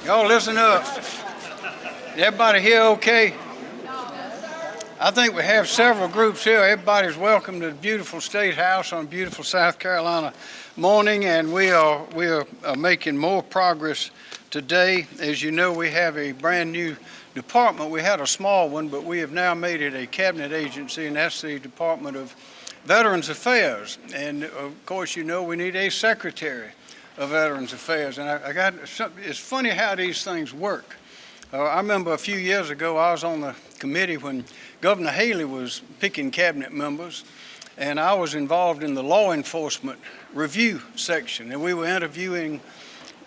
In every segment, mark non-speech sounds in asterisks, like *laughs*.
Y'all listen up. Everybody here okay? I think we have several groups here. Everybody's welcome to the beautiful State House on beautiful South Carolina morning, and we are we are making more progress today. As you know, we have a brand new department. We had a small one, but we have now made it a cabinet agency, and that's the Department of Veterans Affairs. And of course, you know we need a secretary of Veterans Affairs. And I, I got it's funny how these things work. Uh, I remember a few years ago, I was on the committee when Governor Haley was picking cabinet members, and I was involved in the law enforcement review section, and we were interviewing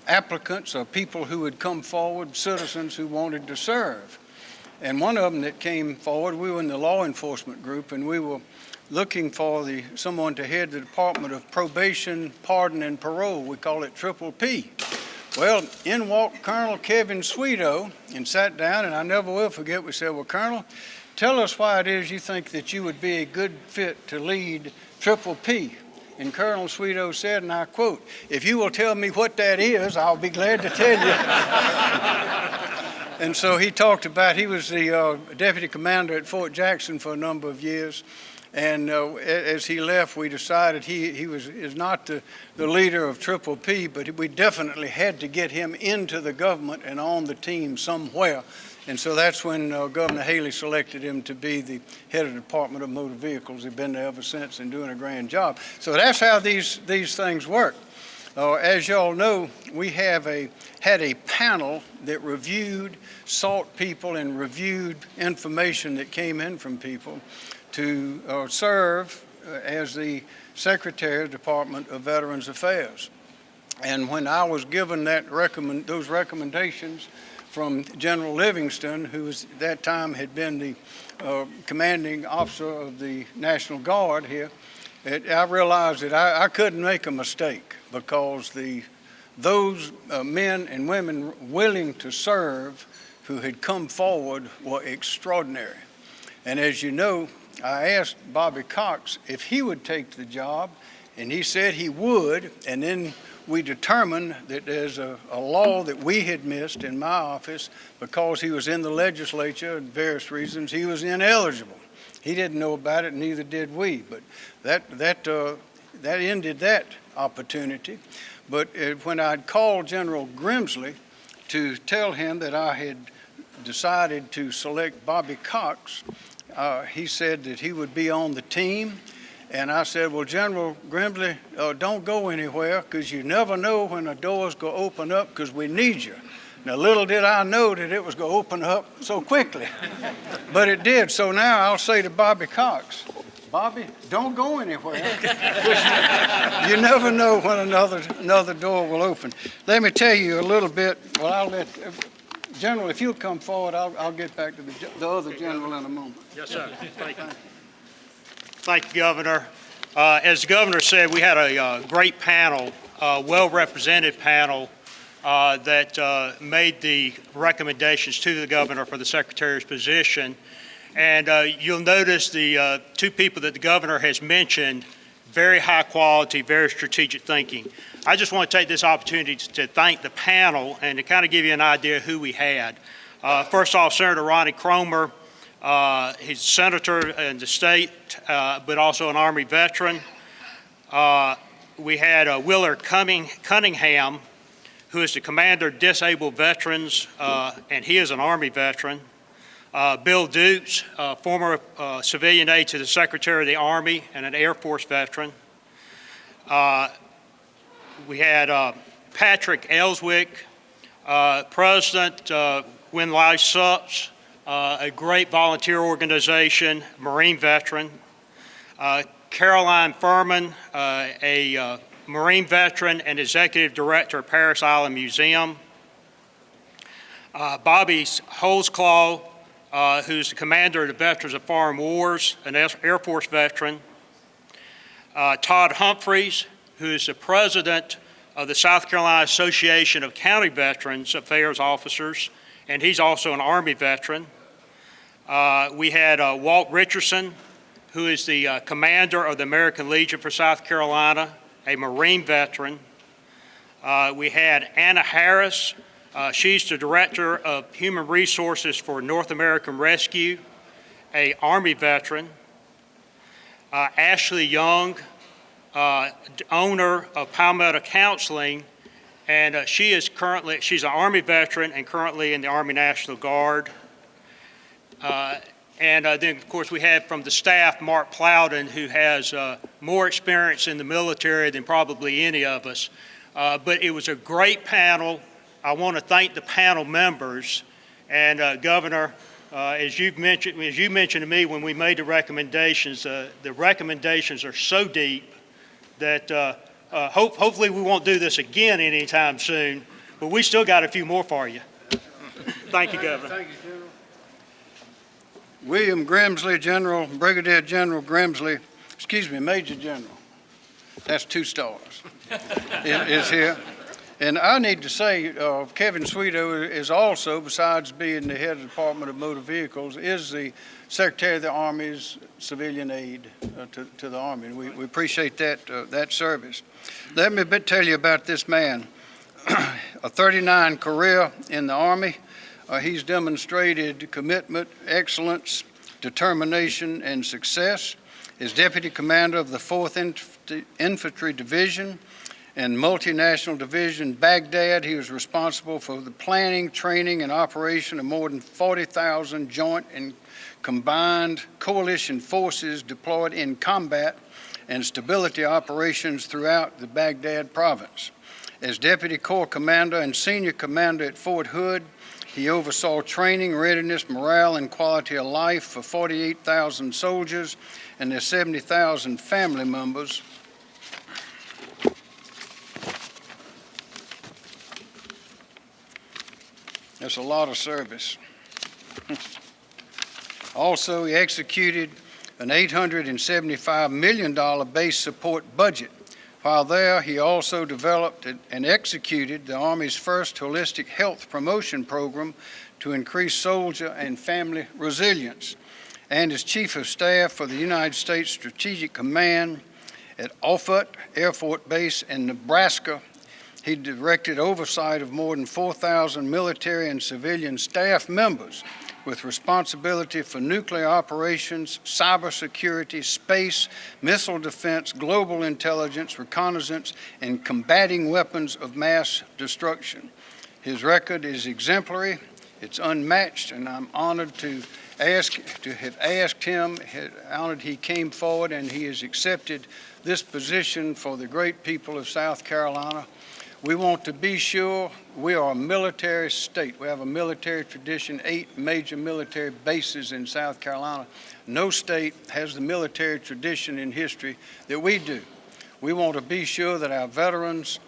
applicants or people who had come forward, citizens who wanted to serve. And one of them that came forward, we were in the law enforcement group, and we were looking for the someone to head the Department of Probation, Pardon, and Parole. We call it Triple P. Well, in walked Colonel Kevin Shwedo and sat down, and I never will forget, we said, well, Colonel, tell us why it is you think that you would be a good fit to lead Triple P. And Colonel Shwedo said, and I quote, if you will tell me what that is, I'll be glad to tell you. and so he talked about, he was the uh, deputy commander at Fort Jackson for a number of years. And uh, as he left, we decided he, he was is not the, the leader of Triple P, but we definitely had to get him into the government and on the team somewhere. And so that's when uh, Governor Haley selected him to be the head of the Department of Motor Vehicles. He's been there ever since and doing a grand job. So that's how these, these things work. Uh, as y'all know, we have a, had a panel that reviewed, sought people and reviewed information that came in from people to uh, serve uh, as the Secretary of Department of Veterans Affairs. And when I was given that recommend, those recommendations from General Livingston, who was, at that time had been the uh, commanding officer of the National Guard here, it, I realized that I, I, couldn't make a mistake because the, those uh, men and women willing to serve who had come forward were extraordinary. And as you know, I asked Bobby Cox if he would take the job, and he said he would. And then we determined that there's a, a law that we had missed in my office because he was in the legislature and various reasons he was ineligible. He didn't know about it, neither did we. But that that uh, that ended that opportunity. But uh, when I'd called General Grimsley to tell him that I had decided to select Bobby Cox, uh, he said that he would be on the team. And I said, well, General Grimsley, uh, don't go anywhere because you never know when a door's going to open up because we need you. Now, little did I know that it was going to open up so quickly, *laughs* but it did. So now I'll say to Bobby Cox, Bobby, don't go anywhere. *laughs* you never know when another another door will open. Let me tell you a little bit. Well, I'll let General, if you'll come forward, I'll, I'll get back to the, the other general in a moment. Yes, sir. Thank you. Thank you, Governor. Uh, as the governor said, we had a uh, great panel, uh, well-represented panel uh, that uh, made the recommendations to the governor for the secretary's position. And uh, you'll notice the two people that the governor has mentioned, very high quality, very strategic thinking. I just want to take this opportunity to thank the panel and to kind of give you an idea who we had. Uh, first off, Senator Ronnie Cromer. Uh, he's a senator in the state, uh, but also an Army veteran. Uh, we had uh, Willard Cunningham, who is the commander of disabled veterans, uh, and he is an Army veteran. Bill Dukes, former civilian aide to the Secretary of the Army and an Air Force veteran we had uh, Patrick Ellswick, uh, President uh, When Life Sups, uh, a great volunteer organization, Marine veteran. Uh, Caroline Furman, uh, a Marine veteran and Executive Director of Parris Island Museum. Bobby Holzclaw, who's the Commander of the Veterans of Foreign Wars, an Air Force veteran. Todd Humphreys, who is the president of the South Carolina Association of County Veterans Affairs Officers, and he's also an Army veteran. Uh, we had uh, Walt Richardson, who is the uh, commander of the American Legion for South Carolina, a Marine veteran. Uh, we had Anna Harris, Uh, She's the Director of Human Resources for North American Rescue, a Army veteran. Uh, Ashley Young, uh, owner of Palmetto Counseling, and uh, she is currently, she's an Army veteran and currently in the Army National Guard. Uh, And uh, then, of course, we have from the staff, Mark Plowden, who has more experience in the military than probably any of us. But it was a great panel. I want to thank the panel members. And uh, Governor, uh, as you've mentioned, as you mentioned to me when we made the recommendations, uh, the recommendations are so deep that uh, uh, hope, hopefully we won't do this again anytime soon, but we still got a few more for you. Thank you, Governor. Thank you, General. William Grimsley, General, Brigadier General Grimsley, excuse me, Major General, that's two stars, is is here. And I need to say, uh, Kevin Shwedo is also, besides being the head of the Department of Motor Vehicles, is the Secretary of the Army's civilian aide uh, to to the Army. And we we appreciate that, uh, that service. Let me bit tell you about this man. *clears throat* A 39 career in the Army, uh, He's demonstrated commitment, excellence, determination, and success. As Deputy Commander of the 4th Inf- Infantry Division and Multinational Division Baghdad, he was responsible for the planning, training, and operation of more than 40,000 joint and combined coalition forces deployed in combat and stability operations throughout the Baghdad province. As Deputy Corps Commander and Senior Commander at Fort Hood, he oversaw training, readiness, morale, and quality of life for 48,000 soldiers and their 70,000 family members. That's a lot of service. *laughs* Also, he executed an $875 million base support budget. While there, he also developed and- executed the Army's first holistic health promotion program to increase soldier and family resilience. And as Chief of Staff for the United States Strategic Command at Offutt Air Force Base in Nebraska, he directed oversight of more than 4,000 military and civilian staff members with responsibility for nuclear operations, cybersecurity, space, missile defense, global intelligence, reconnaissance, and combating weapons of mass destruction. His record is exemplary, it's unmatched, and I'm honored to ask, to have asked him, honored he came forward and he has accepted this position for the great people of South Carolina. We want to be sure we are a military state. We have a military tradition, eight major military bases in South Carolina. No state has the military tradition in history that we do. We want to be sure that our veterans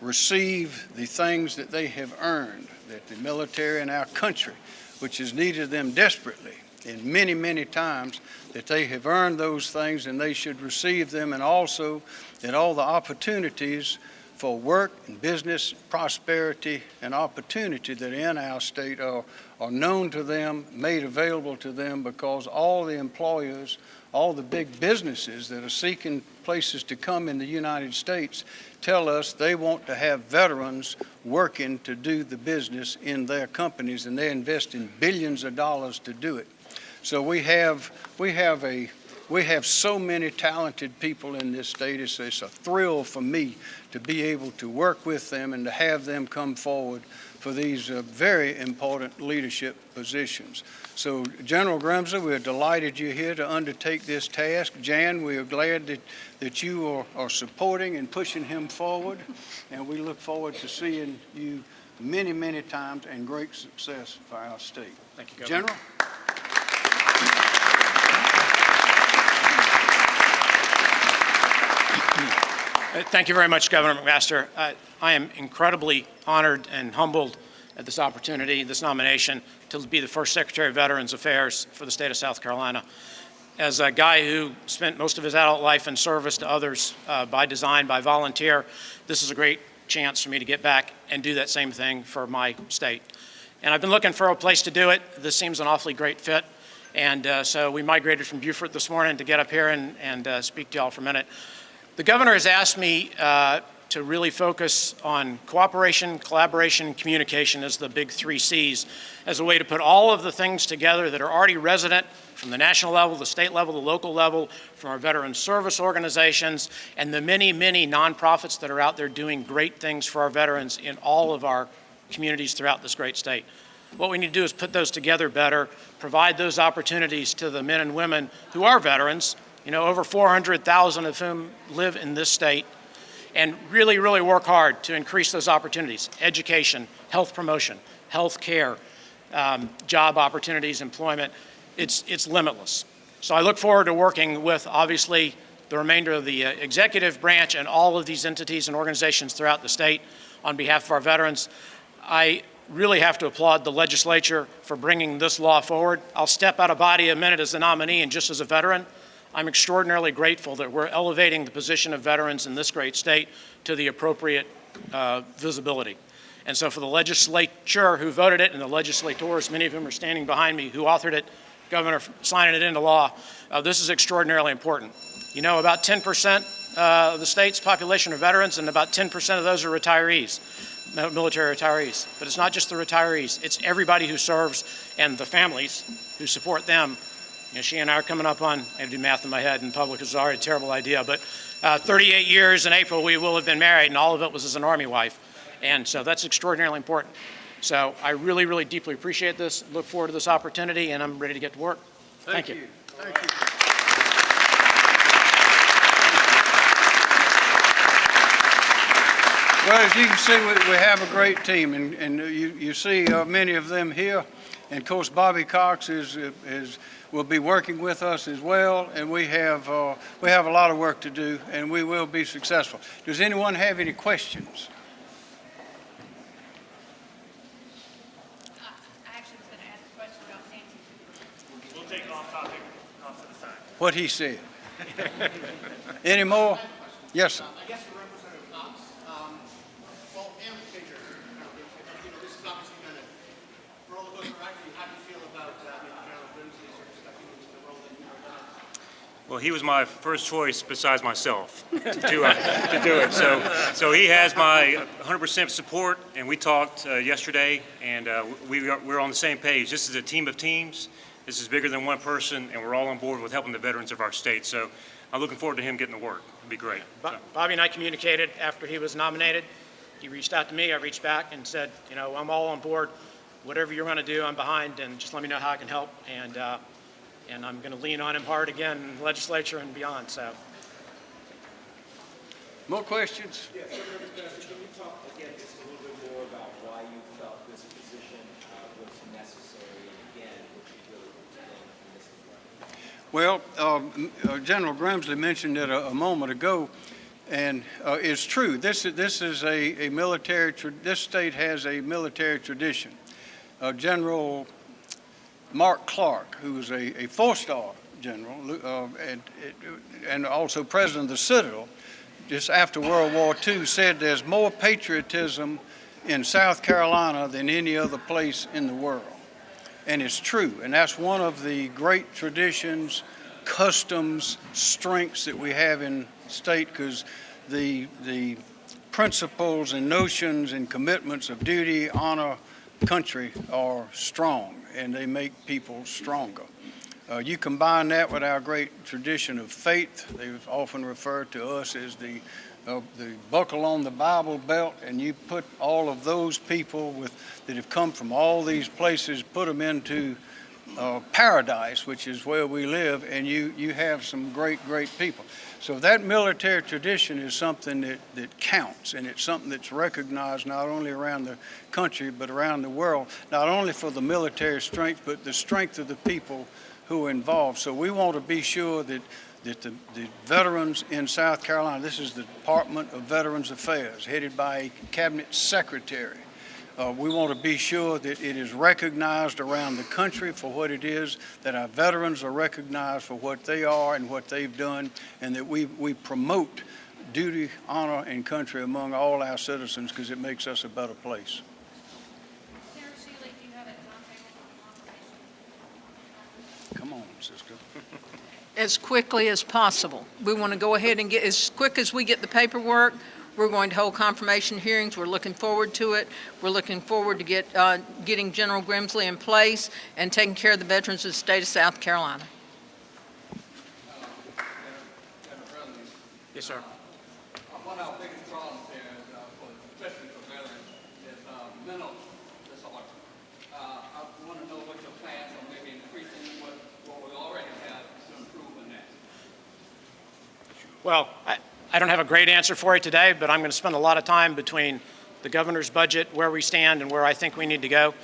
receive the things that they have earned, that the military in our country, which has needed them desperately in many, many times, that they have earned those things and they should receive them, and also that all the opportunities for work and business, prosperity, and opportunity that in our state are, are known to them, made available to them, because all the employers, all the big businesses that are seeking places to come in the United States tell us they want to have veterans working to do the business in their companies, and they're investing billions of dollars to do it. So we have, we have a, we have so many talented people in this state. It's, it's a thrill for me to be able to work with them and to have them come forward for these uh, very important leadership positions. So General Grimsley, we're delighted you're here to undertake this task. Jan, we are glad that, that you are, are supporting and pushing him forward, and we look forward to seeing you many, many times and great success for our state. Thank you, Governor. General? Thank you very much, Governor McMaster. Uh, I am incredibly honored and humbled at this opportunity, this nomination, to be the first Secretary of Veterans Affairs for the state of South Carolina. As a guy who spent most of his adult life in service to others uh, by design, by volunteer, this is a great chance for me to get back and do that same thing for my state. And I've been looking for a place to do it. This seems an awfully great fit. And uh, so we migrated from Beaufort this morning to get up here and, and uh, speak to y'all for a minute. The governor has asked me uh, to really focus on cooperation, collaboration, and communication as the big three Cs, as a way to put all of the things together that are already resident from the national level, the state level, the local level, from our veteran service organizations, and the many, many nonprofits that are out there doing great things for our veterans in all of our communities throughout this great state. What we need to do is put those together better, provide those opportunities to the men and women who are veterans, you know, over 400,000 of whom live in this state, and really, really work hard to increase those opportunities, education, health promotion, health care, um, job opportunities, employment. It's, it's limitless. So I look forward to working with, obviously, the remainder of the uh, executive branch and all of these entities and organizations throughout the state on behalf of our veterans. I really have to applaud the legislature for bringing this law forward. I'll step out of body a minute as the nominee and just as a veteran. I'm extraordinarily grateful that we're elevating the position of veterans in this great state to the appropriate uh, visibility. And so for the legislature who voted it and the legislators, many of whom are standing behind me, who authored it, Governor signing it into law, uh, this is extraordinarily important. You know, about 10% uh, of the state's population are veterans and about 10% of those are retirees, military retirees. But it's not just the retirees, it's everybody who serves and the families who support them you know, she and I are coming up on, I have to do math in my head in public is already a terrible idea, but uh, 38 years in April we will have been married, and all of it was as an Army wife. And so that's extraordinarily important. So I really, really deeply appreciate this, look forward to this opportunity, and I'm ready to get to work. Thank you. Thank you. Well, as you can see, we, we have a great team, and, and you, you see uh, many of them here. And of course, Bobby Cox is, is, will be working with us as well, and we have, uh, we have a lot of work to do, and we will be successful. Does anyone have any questions? I actually was gonna ask a question about Sandy. We'll take it off topic, off to the side. What he said. Any more? Yes, sir. I guess for Representative Knox, um, well, and Major, you know, you know, this is obviously been a roller coaster ride for you. How do you feel about, uh, you know, General Grimsley sort of stepping into the role that you've done? Well, he was my first choice besides myself to, uh, to do it. So, so he has my 100% support, and we talked uh, yesterday, and uh, we are, we're on the same page. This is a team of teams. This is bigger than one person, and we're all on board with helping the veterans of our state. So I'm looking forward to him getting to work. It'd be great. So, Bobby and I communicated after he was nominated. He reached out to me, I reached back and said, you know, I'm all on board. Whatever you're going to do, I'm behind, and just let me know how I can help. And, uh, and I'm going to lean on him hard again in the legislature and beyond, so. More questions? Yeah, so can you talk again just a little bit more about why you felt this position uh, was necessary and again, what you really want to from this? Well, um, uh, General Grimsley mentioned it a, a moment ago, and uh, it's true. This is this is a, a military. This state has a military tradition. Uh, general Mark Clark, who was a, a four-star general, uh, and, and also president of the Citadel, just after World War II, said there's more patriotism in South Carolina than any other place in the world. And it's true. And that's one of the great traditions, customs, strengths that we have in state because the, the principles and notions and commitments of duty, honor, country are strong and they make people stronger. Uh, you combine that with our great tradition of faith. They've often referred to us as the uh, the buckle on the Bible belt, and you put all of those people with that have come from all these places, put them into uh, paradise, which is where we live, and you you have some great great people. So that military tradition is something that, that counts, and it's something that's recognized not only around the country but around the world, not only for the military strength but the strength of the people who are involved. So we want to be sure that that the, the veterans in South Carolina, this is the Department of Veterans Affairs, headed by a cabinet secretary. Uh, we want to be sure that it is recognized around the country for what it is, that our veterans are recognized for what they are and what they've done, and that we, we promote duty, honor, and country among all our citizens because it makes us a better place. Sarah Shealy, do you have a timetable for Come on, sister. as quickly as possible. We want to go ahead and get, as quick as we get the paperwork, We're going to hold confirmation hearings. We're looking forward to it. We're looking forward to get, uh, getting General Grimsley in place and taking care of the veterans of the state of South Carolina. Yes, sir. One of our biggest problems here is, uh, for, especially for veterans, is, uh, mental disorder. Uh, I want to know what your plans are, maybe increasing what, what we already have to improve on that. Well, I, I don't have a great answer for you today, but I'm going to spend a lot of time between the governor's budget, where we stand, and where I think we need to go.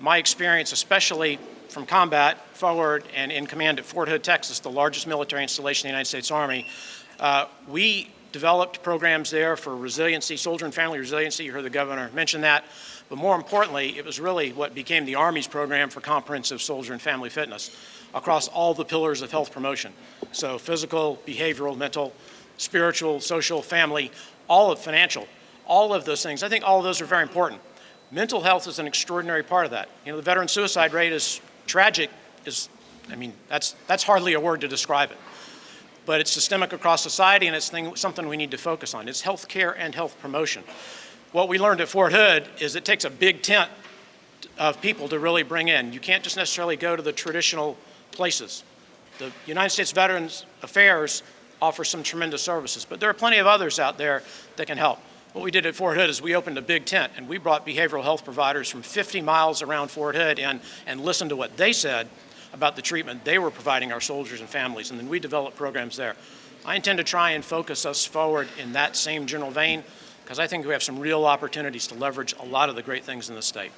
My experience, especially from combat forward and in command at Fort Hood, Texas, the largest military installation in the United States Army, uh, we developed programs there for resiliency, soldier and family resiliency. You heard the governor mention that. But more importantly, it was really what became the Army's program for comprehensive soldier and family fitness across all the pillars of health promotion. So physical, behavioral, mental, spiritual, social, family, all of financial, all of those things. I think all of those are very important. Mental health is an extraordinary part of that. You know, the veteran suicide rate is tragic, is, I mean, that's, that's hardly a word to describe it. But it's systemic across society and it's thing, something we need to focus on. It's health care and health promotion. What we learned at Fort Hood is it takes a big tent of people to really bring in. You can't just necessarily go to the traditional places. The United States Veterans Affairs offers some tremendous services, but there are plenty of others out there that can help. What we did at Fort Hood is we opened a big tent and we brought behavioral health providers from 50 miles around Fort Hood in and listened to what they said about the treatment they were providing our soldiers and families, and then we developed programs there. I intend to try and focus us forward in that same general vein because I think we have some real opportunities to leverage a lot of the great things in the state.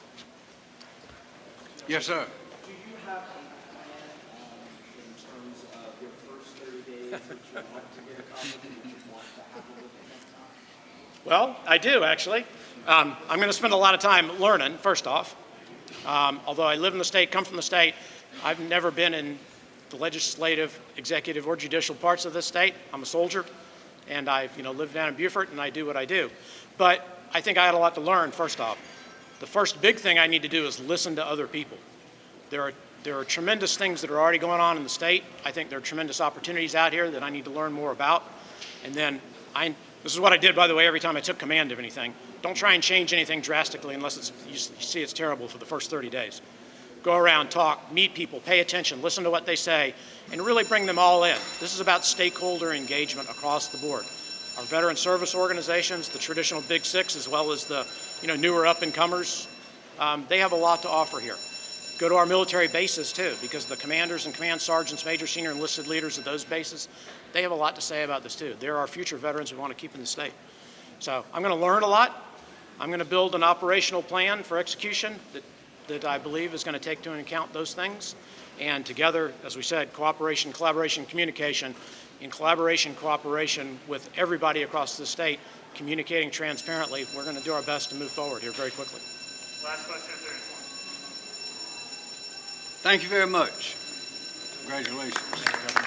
Yes, sir. Do you have a plan, um, in terms of your first thirty days, what you want to get accomplished, what you want to happen within that time? Well, I do, actually. Um, I'm going to spend a lot of time learning, first off. Um, although I live in the state, come from the state, I've never been in the legislative, executive, or judicial parts of this state. I'm a soldier, and I've you know lived down in Beaufort, and I do what I do. But I think I had a lot to learn. First off, the first big thing I need to do is listen to other people. There are there are tremendous things that are already going on in the state. I think there are tremendous opportunities out here that I need to learn more about. And then I, this is what I did, by the way, every time I took command of anything. Don't try and change anything drastically unless it's, you see it's terrible for the first 30 days. Go around, talk, meet people, pay attention, listen to what they say, and really bring them all in. This is about stakeholder engagement across the board. Our veteran service organizations, the traditional Big Six, as well as the you know, newer up-and-comers, um, they have a lot to offer here. Go to our military bases too, because the commanders and command sergeants, major senior enlisted leaders of those bases, they have a lot to say about this too. They're our future veterans we want to keep in the state. So I'm going to learn a lot. I'm going to build an operational plan for execution that, that I believe is going to take into account those things. And together, as we said, cooperation, collaboration, communication, in collaboration, cooperation with everybody across the state, communicating transparently, we're going to do our best to move forward here very quickly. Last question, if there is one. Thank you very much. Congratulations.